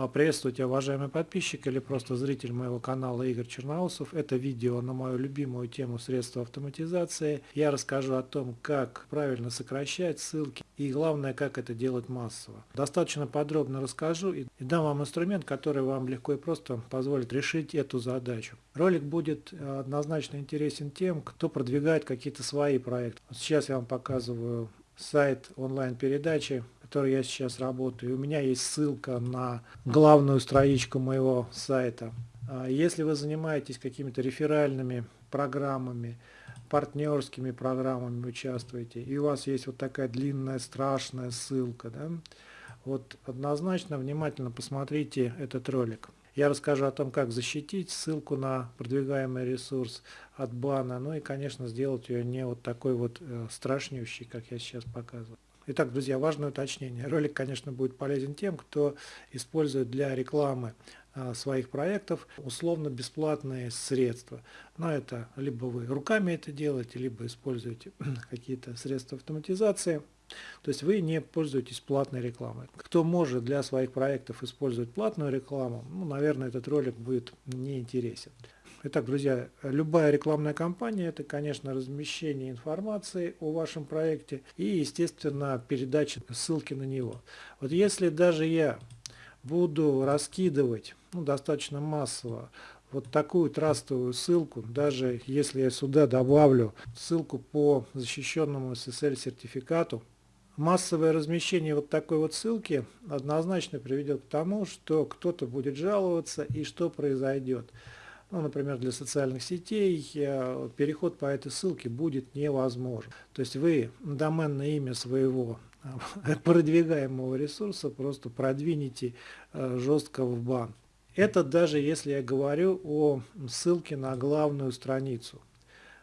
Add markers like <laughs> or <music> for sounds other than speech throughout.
А, приветствуйте, уважаемый подписчик или просто зритель моего канала Игорь Черноусов. Это видео на мою любимую тему средства автоматизации. Я расскажу о том, как правильно сокращать ссылки и главное, как это делать массово. Достаточно подробно расскажу и дам вам инструмент, который вам легко и просто позволит решить эту задачу. Ролик будет э, однозначно интересен тем, кто продвигает какие-то свои проекты. Сейчас я вам показываю сайт онлайн-передачи которой я сейчас работаю. У меня есть ссылка на главную страничку моего сайта. А если вы занимаетесь какими-то реферальными программами, партнерскими программами участвуете, и у вас есть вот такая длинная страшная ссылка, да, вот однозначно внимательно посмотрите этот ролик. Я расскажу о том, как защитить ссылку на продвигаемый ресурс от бана, ну и, конечно, сделать ее не вот такой вот э, страшнющей, как я сейчас показываю. Итак, друзья, важное уточнение. Ролик, конечно, будет полезен тем, кто использует для рекламы а, своих проектов условно-бесплатные средства. Но это либо вы руками это делаете, либо используете <clears throat> какие-то средства автоматизации. То есть вы не пользуетесь платной рекламой. Кто может для своих проектов использовать платную рекламу, ну, наверное, этот ролик будет неинтересен. Итак, друзья, любая рекламная кампания – это, конечно, размещение информации о вашем проекте и, естественно, передача ссылки на него. Вот если даже я буду раскидывать ну, достаточно массово вот такую трастовую ссылку, даже если я сюда добавлю ссылку по защищенному SSL сертификату, массовое размещение вот такой вот ссылки однозначно приведет к тому, что кто-то будет жаловаться и что произойдет ну, например, для социальных сетей, э, переход по этой ссылке будет невозможен. То есть вы доменное имя своего э, <laughs> продвигаемого ресурса просто продвинете э, жестко в бан. Это даже если я говорю о ссылке на главную страницу.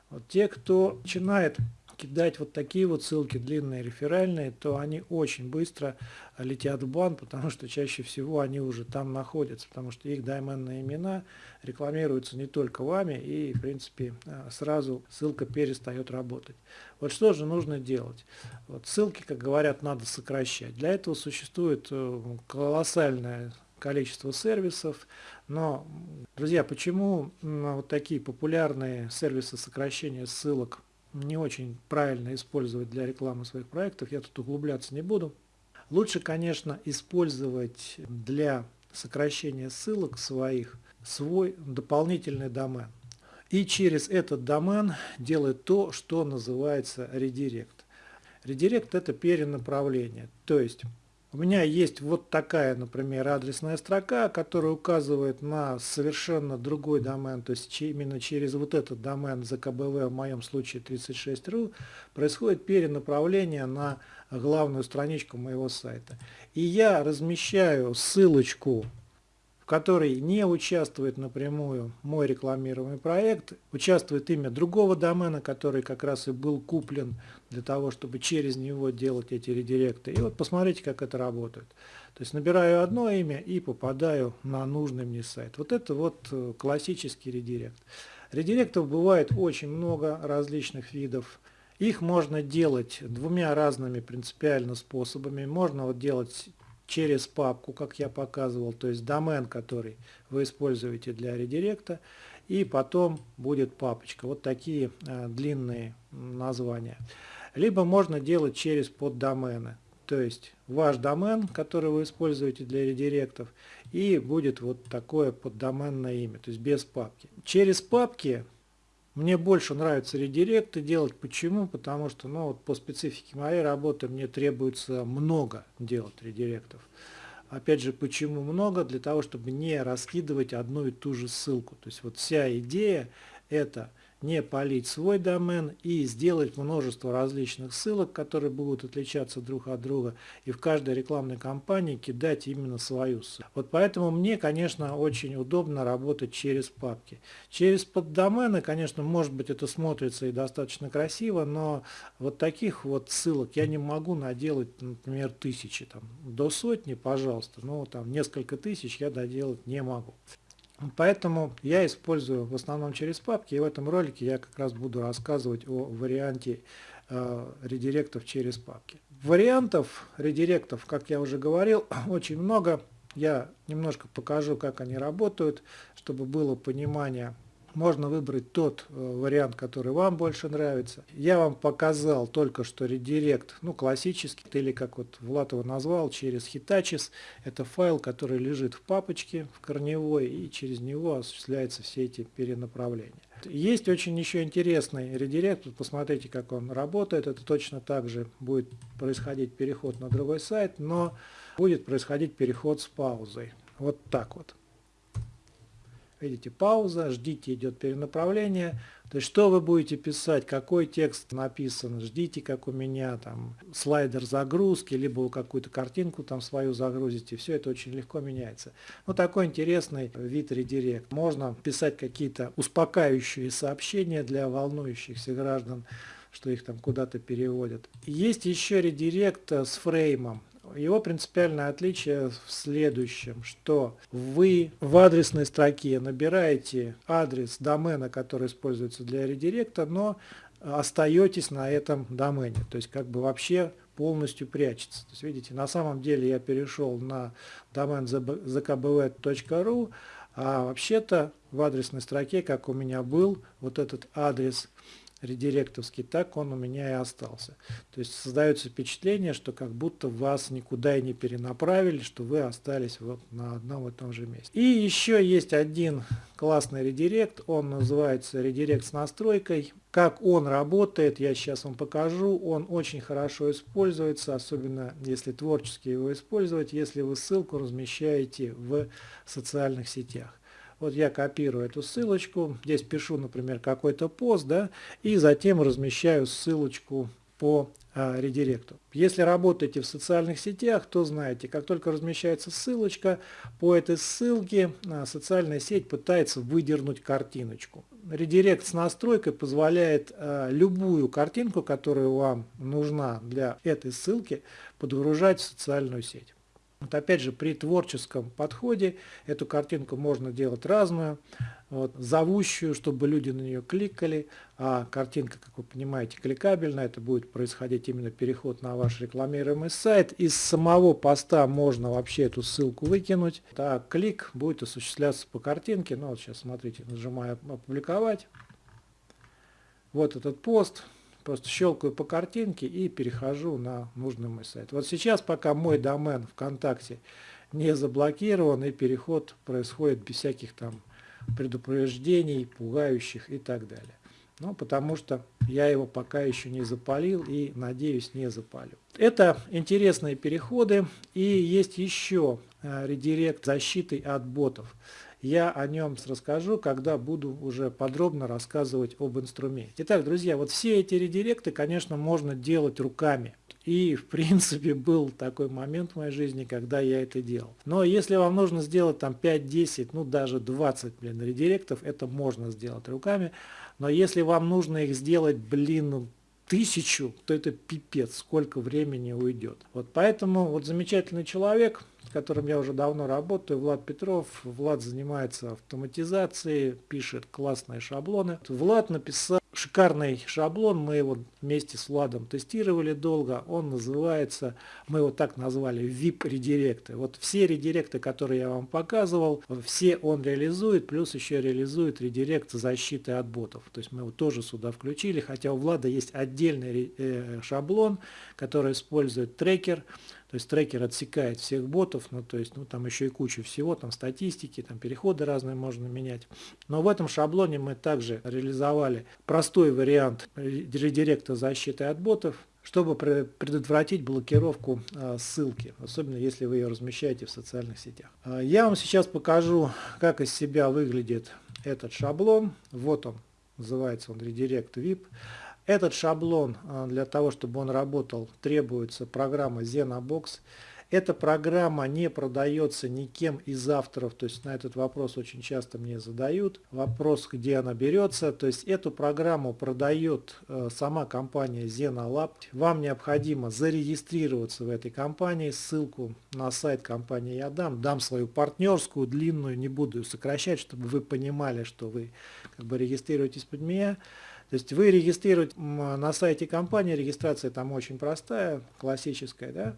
Вот те, кто начинает кидать вот такие вот ссылки длинные, реферальные, то они очень быстро летят в бан, потому что чаще всего они уже там находятся, потому что их доменные имена рекламируются не только вами, и в принципе э, сразу ссылка перестает работать. Вот что же нужно делать? Вот ссылки, как говорят, надо сокращать. Для этого существует э, колоссальное количество сервисов, но, друзья, почему вот такие популярные сервисы сокращения ссылок не очень правильно использовать для рекламы своих проектов, я тут углубляться не буду. Лучше, конечно, использовать для сокращения ссылок своих свой дополнительный домен. И через этот домен делать то, что называется редирект. Редирект это перенаправление. То есть у меня есть вот такая, например, адресная строка, которая указывает на совершенно другой домен, то есть именно через вот этот домен ЗКБВ, в моем случае 36.ru, происходит перенаправление на главную страничку моего сайта. И я размещаю ссылочку которой не участвует напрямую мой рекламируемый проект, участвует имя другого домена, который как раз и был куплен для того, чтобы через него делать эти редиректы. И вот посмотрите, как это работает. То есть набираю одно имя и попадаю на нужный мне сайт. Вот это вот э, классический редирект. Редиректов бывает очень много различных видов. Их можно делать двумя разными принципиально способами. Можно вот делать через папку, как я показывал, то есть домен, который вы используете для редиректа, и потом будет папочка. Вот такие э, длинные названия. Либо можно делать через поддомены, то есть ваш домен, который вы используете для редиректов, и будет вот такое поддоменное имя, то есть без папки. Через папки мне больше нравится редиректы делать. Почему? Потому что ну, вот по специфике моей работы мне требуется много делать редиректов. Опять же, почему много? Для того, чтобы не раскидывать одну и ту же ссылку. То есть вот вся идея это не полить свой домен и сделать множество различных ссылок, которые будут отличаться друг от друга, и в каждой рекламной кампании кидать именно свою ссылку. Вот поэтому мне, конечно, очень удобно работать через папки. Через поддомены, конечно, может быть это смотрится и достаточно красиво, но вот таких вот ссылок я не могу наделать, например, тысячи, там, до сотни, пожалуйста, но там несколько тысяч я доделать не могу. Поэтому я использую в основном через папки, и в этом ролике я как раз буду рассказывать о варианте э, редиректов через папки. Вариантов редиректов, как я уже говорил, <clears throat> очень много. я немножко покажу, как они работают, чтобы было понимание можно выбрать тот э, вариант, который вам больше нравится. Я вам показал только что редирект, ну классический, или как вот Влад его назвал, через Hitachi. Это файл, который лежит в папочке, в корневой, и через него осуществляются все эти перенаправления. Есть очень еще интересный редирект, посмотрите, как он работает. Это точно так же будет происходить переход на другой сайт, но будет происходить переход с паузой. Вот так вот. Видите, пауза, ждите, идет перенаправление. То есть, что вы будете писать, какой текст написан, ждите, как у меня там слайдер загрузки, либо какую-то картинку там свою загрузите. Все это очень легко меняется. Ну, такой интересный вид редирект. Можно писать какие-то успокаивающие сообщения для волнующихся граждан, что их там куда-то переводят. Есть еще редирект с фреймом. Его принципиальное отличие в следующем, что вы в адресной строке набираете адрес домена, который используется для редиректа, но остаетесь на этом домене, то есть как бы вообще полностью прячется. То есть видите, на самом деле я перешел на домен zkbv.ru, а вообще-то в адресной строке, как у меня был вот этот адрес редиректовский, так он у меня и остался. То есть создается впечатление, что как будто вас никуда и не перенаправили, что вы остались вот на одном и том же месте. И еще есть один классный редирект, он называется редирект с настройкой. Как он работает, я сейчас вам покажу. Он очень хорошо используется, особенно если творчески его использовать, если вы ссылку размещаете в социальных сетях. Вот я копирую эту ссылочку, здесь пишу, например, какой-то пост, да, и затем размещаю ссылочку по а, редиректу. Если работаете в социальных сетях, то знаете, как только размещается ссылочка, по этой ссылке а, социальная сеть пытается выдернуть картиночку. Редирект с настройкой позволяет а, любую картинку, которая вам нужна для этой ссылки, подгружать в социальную сеть. Вот опять же, при творческом подходе эту картинку можно делать разную, вот, зовущую, чтобы люди на нее кликали, а картинка, как вы понимаете, кликабельная, это будет происходить именно переход на ваш рекламируемый сайт. Из самого поста можно вообще эту ссылку выкинуть, а клик будет осуществляться по картинке. Ну вот сейчас смотрите, нажимаю «Опубликовать». Вот этот пост, Просто щелкаю по картинке и перехожу на нужный мой сайт. Вот сейчас, пока мой домен ВКонтакте не заблокирован, и переход происходит без всяких там предупреждений, пугающих и так далее. Ну, потому что я его пока еще не запалил и, надеюсь, не запалю. Это интересные переходы. И есть еще э, редирект защиты от ботов. Я о нем расскажу, когда буду уже подробно рассказывать об инструменте. Итак, друзья, вот все эти редиректы, конечно, можно делать руками. И, в принципе, был такой момент в моей жизни, когда я это делал. Но если вам нужно сделать там 5-10, ну даже 20, блин, редиректов, это можно сделать руками. Но если вам нужно их сделать, блин, тысячу, то это пипец, сколько времени уйдет. Вот поэтому вот замечательный человек, с которым я уже давно работаю, Влад Петров. Влад занимается автоматизацией, пишет классные шаблоны. Влад написал шикарный шаблон, мы его вместе с Владом тестировали долго. Он называется, мы его так назвали, VIP-редиректы. Вот все редиректы, которые я вам показывал, все он реализует, плюс еще реализует редирект защиты от ботов. То есть мы его тоже сюда включили, хотя у Влада есть отдельный э, шаблон, который использует трекер. То есть трекер отсекает всех ботов, ну то есть ну там еще и куча всего, там статистики, там переходы разные можно менять. Но в этом шаблоне мы также реализовали простой вариант редиректа защиты от ботов, чтобы предотвратить блокировку а, ссылки, особенно если вы ее размещаете в социальных сетях. А, я вам сейчас покажу, как из себя выглядит этот шаблон. Вот он, называется он Redirect VIP. Этот шаблон, а, для того, чтобы он работал, требуется программа ZenoBox. Эта программа не продается никем из авторов, то есть на этот вопрос очень часто мне задают. Вопрос, где она берется, то есть эту программу продает э, сама компания ZenoLab. Вам необходимо зарегистрироваться в этой компании, ссылку на сайт компании я дам, дам свою партнерскую, длинную, не буду ее сокращать, чтобы вы понимали, что вы как бы регистрируетесь под меня. То есть вы регистрируете на сайте компании, регистрация там очень простая, классическая, да,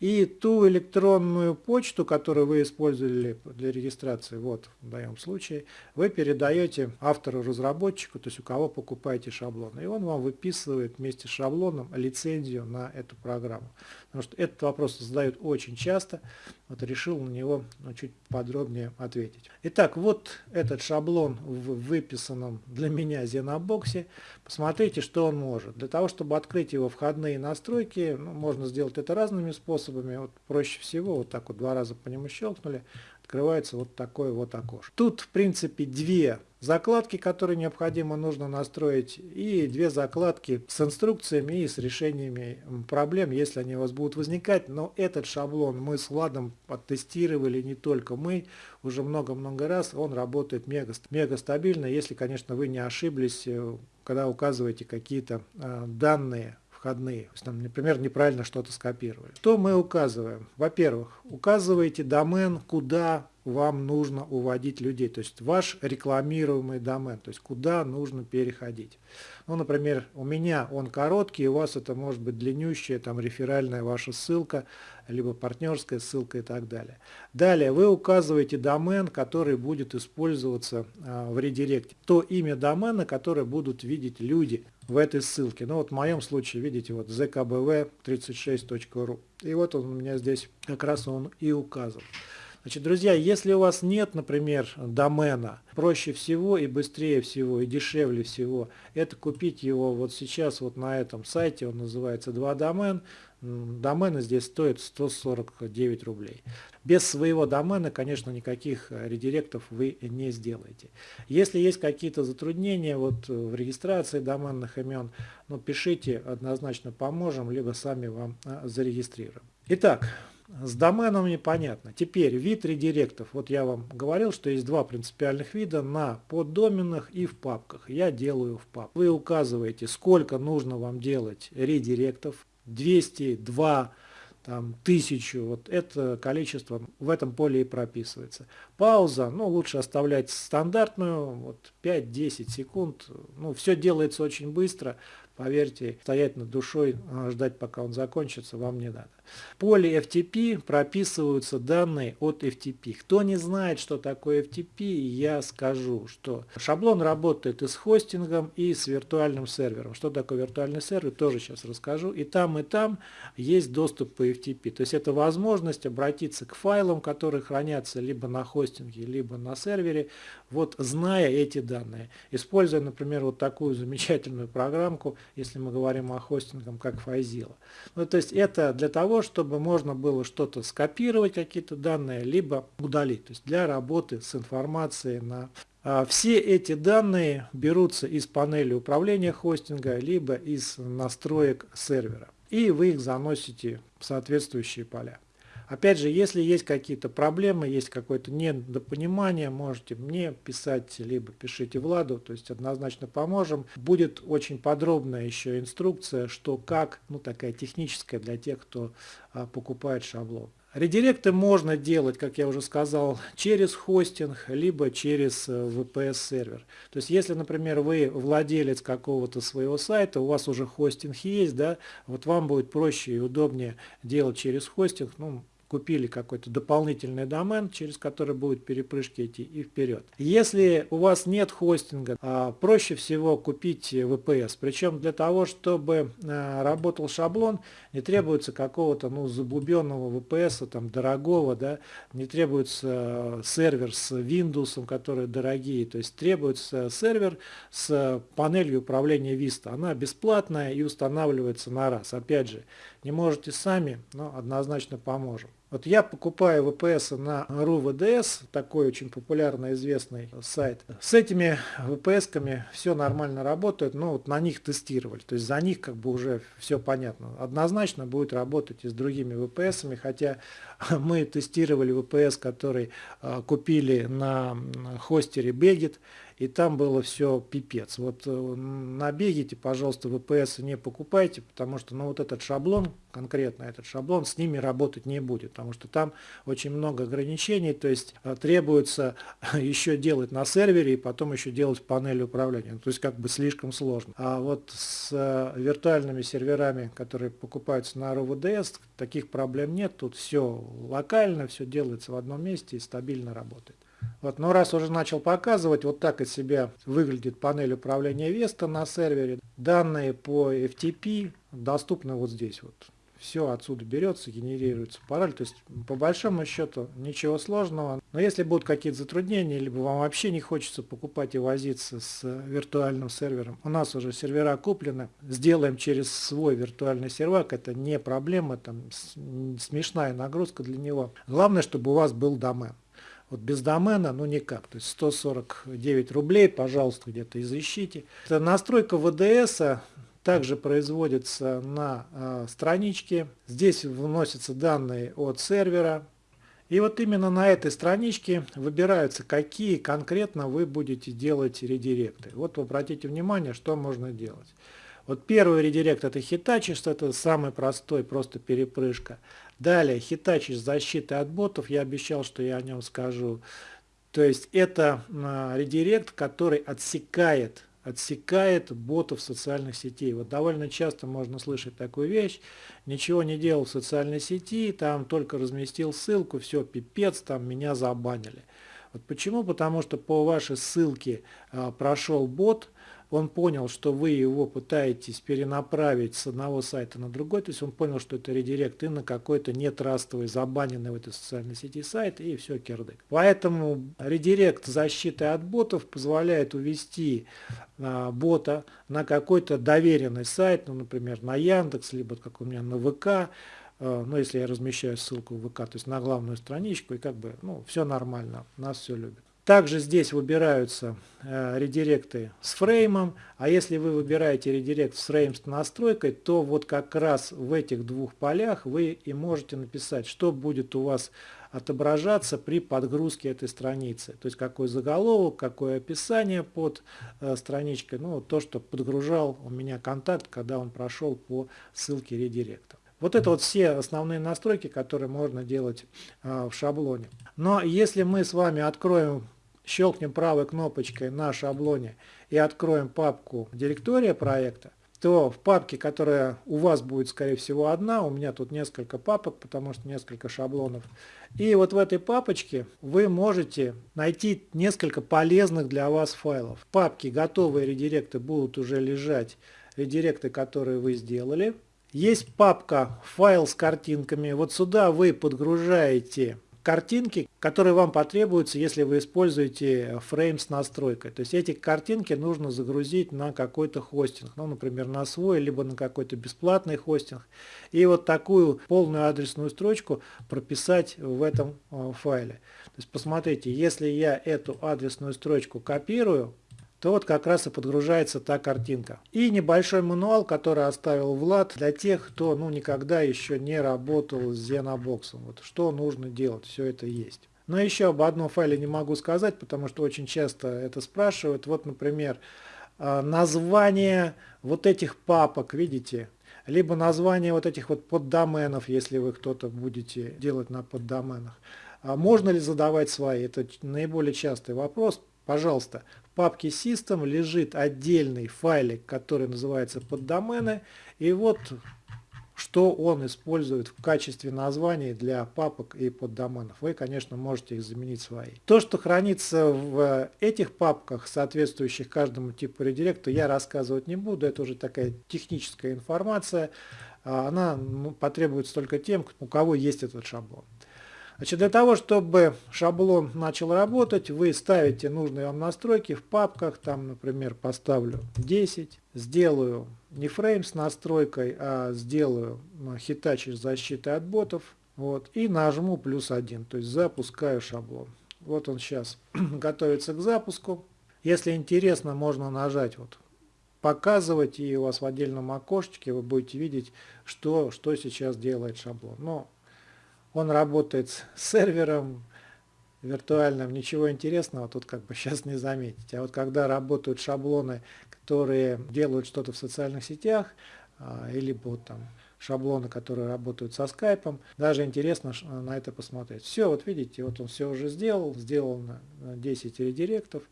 И ту электронную почту, которую вы использовали для регистрации, вот в данном случае, вы передаете автору-разработчику, то есть у кого покупаете шаблон. И он вам выписывает вместе с шаблоном лицензию на эту программу. Потому что этот вопрос задают очень часто, вот решил на него ну, чуть подробнее ответить. Итак, вот этот шаблон в выписанном для меня Xenobox. Посмотрите, что он может. Для того, чтобы открыть его входные настройки, ну, можно сделать это разными способами. Вот проще всего, вот так вот два раза по нему щелкнули, открывается вот такое вот окошко. Тут, в принципе, две закладки, которые необходимо нужно настроить, и две закладки с инструкциями и с решениями проблем, если они у вас будут возникать. Но этот шаблон мы с Владом оттестировали не только мы, уже много-много раз. Он работает мега, мега стабильно, если, конечно, вы не ошиблись, э, когда указываете какие-то э, данные входные. То есть, там, например, неправильно что-то скопировали. Что мы указываем? Во-первых, указываете домен, куда вам нужно уводить людей, то есть ваш рекламируемый домен, то есть куда нужно переходить. Ну, например, у меня он короткий, у вас это может быть длиннющая, там реферальная ваша ссылка, либо партнерская ссылка и так далее. Далее вы указываете домен, который будет использоваться а, в редиректе. То имя домена, которое будут видеть люди в этой ссылке. Ну вот в моем случае, видите, вот zkbv36.ru. И вот он у меня здесь как раз он и указан. Значит, друзья, если у вас нет, например, домена, проще всего и быстрее всего и дешевле всего, это купить его вот сейчас вот на этом сайте, он называется 2 домен. Домены здесь стоят 149 рублей. Без своего домена, конечно, никаких э, редиректов вы не сделаете. Если есть какие-то затруднения вот в регистрации доменных имен, ну, пишите, однозначно поможем, либо сами вам э, зарегистрируем. Итак, с доменом непонятно. Теперь вид редиректов. Вот я вам говорил, что есть два принципиальных вида на поддоменах и в папках. Я делаю в папках. Вы указываете, сколько нужно вам делать редиректов. 200, 2, там, 1000. Вот это количество в этом поле и прописывается. Пауза, ну лучше оставлять стандартную, вот 5-10 секунд. Ну все делается очень быстро. Поверьте, стоять над душой, а, ждать пока он закончится, вам не надо. В поле FTP прописываются данные от FTP. Кто не знает, что такое FTP, я скажу, что шаблон работает и с хостингом, и с виртуальным сервером. Что такое виртуальный сервер, тоже сейчас расскажу. И там, и там есть доступ по FTP. То есть это возможность обратиться к файлам, которые хранятся либо на хостинге, либо на сервере, вот зная эти данные. Используя, например, вот такую замечательную программку, если мы говорим о хостингах, как Fazilla. Ну, то есть это для того, чтобы можно было что-то скопировать, какие-то данные, либо удалить. То есть для работы с информацией на а, все эти данные берутся из панели управления хостинга, либо из настроек сервера. И вы их заносите в соответствующие поля. Опять же, если есть какие-то проблемы, есть какое-то недопонимание, можете мне писать, либо пишите Владу, то есть однозначно поможем. Будет очень подробная еще инструкция, что как, ну такая техническая для тех, кто а, покупает шаблон. Редиректы можно делать, как я уже сказал, через хостинг, либо через VPS-сервер. То есть, если, например, вы владелец какого-то своего сайта, у вас уже хостинг есть, да, вот вам будет проще и удобнее делать через хостинг, ну, купили какой-то дополнительный домен, через который будут перепрыжки идти и вперед. Если у вас нет хостинга, а, проще всего купить VPS. Причем для того, чтобы а, работал шаблон, не требуется какого-то ну, забубенного VPS, там, дорогого, да, не требуется а, сервер с Windows, которые дорогие, то есть требуется сервер с панелью управления Vista. Она бесплатная и устанавливается на раз. Опять же, не можете сами, но однозначно поможем. Вот я покупаю VPS на RUVDS, такой очень популярный известный сайт. С этими VPS-ками все нормально работает, но вот на них тестировали. То есть за них как бы уже все понятно. Однозначно будет работать и с другими VPS-ами, хотя <laughs> мы тестировали VPS, который а, купили на хостере Begit, и там было все пипец. Вот э, набегите, пожалуйста, VPS не покупайте, потому что ну, вот этот шаблон, конкретно этот шаблон, с ними работать не будет, потому что там очень много ограничений, то есть э, требуется <laughs> еще делать на сервере и потом еще делать в панели управления. То есть как бы слишком сложно. А вот с э, виртуальными серверами, которые покупаются на ROVDS, таких проблем нет. Тут все локально, все делается в одном месте и стабильно работает. Вот, но раз уже начал показывать, вот так из себя выглядит панель управления Vesta на сервере. Данные по FTP доступны вот здесь вот. Все отсюда берется, генерируется пароль. То есть по большому счету ничего сложного. Но если будут какие-то затруднения, либо вам вообще не хочется покупать и возиться с виртуальным сервером, у нас уже сервера куплены. Сделаем через свой виртуальный сервак, это не проблема, там смешная нагрузка для него. Главное, чтобы у вас был домен. Вот без домена, ну никак. То есть 149 рублей, пожалуйста, где-то изыщите. Это настройка ВДС также производится на э, страничке. Здесь вносятся данные от сервера. И вот именно на этой страничке выбираются, какие конкретно вы будете делать редиректы. Вот обратите внимание, что можно делать. Вот первый редирект это Hitachi, что это самый простой, просто перепрыжка. Далее Hitachi с защитой от ботов, я обещал, что я о нем скажу. То есть это а, редирект, который отсекает, отсекает ботов социальных сетей. Вот довольно часто можно слышать такую вещь, ничего не делал в социальной сети, там только разместил ссылку, все, пипец, там меня забанили. Вот почему? Потому что по вашей ссылке а, прошел бот, он понял, что вы его пытаетесь перенаправить с одного сайта на другой, то есть он понял, что это редирект и на какой-то нетрастовый, забаненный в этой социальной сети сайт, и все кирдык. Поэтому редирект защиты от ботов позволяет увести а, бота на какой-то доверенный сайт, ну, например, на Яндекс, либо как у меня на ВК, а, ну, если я размещаю ссылку в ВК, то есть на главную страничку, и как бы, ну, все нормально, нас все любят. Также здесь выбираются э, редиректы с фреймом, а если вы выбираете редирект с фрейм с настройкой, то вот как раз в этих двух полях вы и можете написать, что будет у вас отображаться при подгрузке этой страницы. То есть какой заголовок, какое описание под э, страничкой, ну то, что подгружал у меня контакт, когда он прошел по ссылке редиректа. Вот это вот все основные настройки, которые можно делать э, в шаблоне. Но если мы с вами откроем щелкнем правой кнопочкой на шаблоне и откроем папку директория проекта, то в папке, которая у вас будет, скорее всего, одна, у меня тут несколько папок, потому что несколько шаблонов. И вот в этой папочке вы можете найти несколько полезных для вас файлов. В папке готовые редиректы будут уже лежать, редиректы, которые вы сделали. Есть папка «Файл с картинками». Вот сюда вы подгружаете картинки, которые вам потребуются, если вы используете фрейм с настройкой. То есть эти картинки нужно загрузить на какой-то хостинг, ну, например, на свой, либо на какой-то бесплатный хостинг. И вот такую полную адресную строчку прописать в этом э, файле. То есть посмотрите, если я эту адресную строчку копирую, то вот как раз и подгружается та картинка. И небольшой мануал, который оставил Влад для тех, кто ну, никогда еще не работал с Xenobox. Вот что нужно делать, все это есть. Но еще об одном файле не могу сказать, потому что очень часто это спрашивают. Вот, например, а, название вот этих папок, видите, либо название вот этих вот поддоменов, если вы кто-то будете делать на поддоменах. А можно ли задавать свои? Это наиболее частый вопрос. Пожалуйста, папке System лежит отдельный файлик, который называется поддомены. И вот что он использует в качестве названий для папок и поддоменов. Вы, конечно, можете их заменить свои. То, что хранится в этих папках, соответствующих каждому типу редиректа, я рассказывать не буду. Это уже такая техническая информация. А она ну, потребуется только тем, у кого есть этот шаблон. Значит, для того, чтобы шаблон начал работать, вы ставите нужные вам настройки в папках. Там, например, поставлю 10. Сделаю не фрейм с настройкой, а сделаю Hitachi с защитой от ботов. Вот, и нажму плюс 1, то есть запускаю шаблон. Вот он сейчас <clears throat> готовится к запуску. Если интересно, можно нажать вот показывать, и у вас в отдельном окошечке вы будете видеть, что, что сейчас делает шаблон. Но он работает с сервером, виртуальном ничего интересного тут как бы <laughs> сейчас не заметить. А вот когда работают шаблоны, которые делают что-то в социальных сетях, а, или вот там шаблоны, которые работают со скайпом, даже интересно на это посмотреть. Все, вот видите, вот он все уже сделал, на 10 редиректов.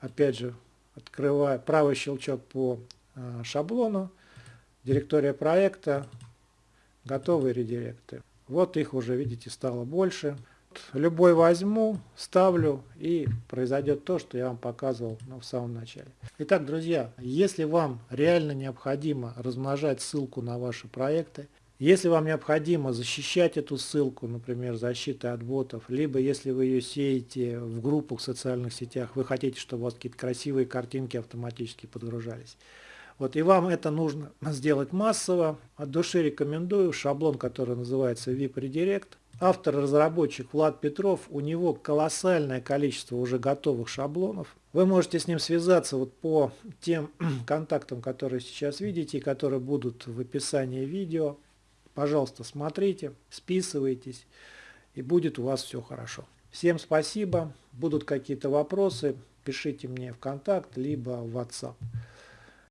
Опять же, открывая правый щелчок по а, шаблону, директория проекта, готовые редиректы. Вот их уже, видите, стало больше. Любой возьму, ставлю и произойдет то, что я вам показывал ну, в самом начале. Итак, друзья, если вам реально необходимо размножать ссылку на ваши проекты, если вам необходимо защищать эту ссылку, например, защитой от ботов, либо если вы ее сеете в группах в социальных сетях, вы хотите, чтобы у вас какие-то красивые картинки автоматически подгружались. Вот и вам это нужно сделать массово. От души рекомендую шаблон, который называется VIP Redirect. Автор-разработчик Влад Петров, у него колоссальное количество уже готовых шаблонов. Вы можете с ним связаться вот по тем <clears throat> контактам, которые сейчас видите, и которые будут в описании видео. Пожалуйста, смотрите, списывайтесь, и будет у вас все хорошо. Всем спасибо. Будут какие-то вопросы, пишите мне в контакт, либо в WhatsApp.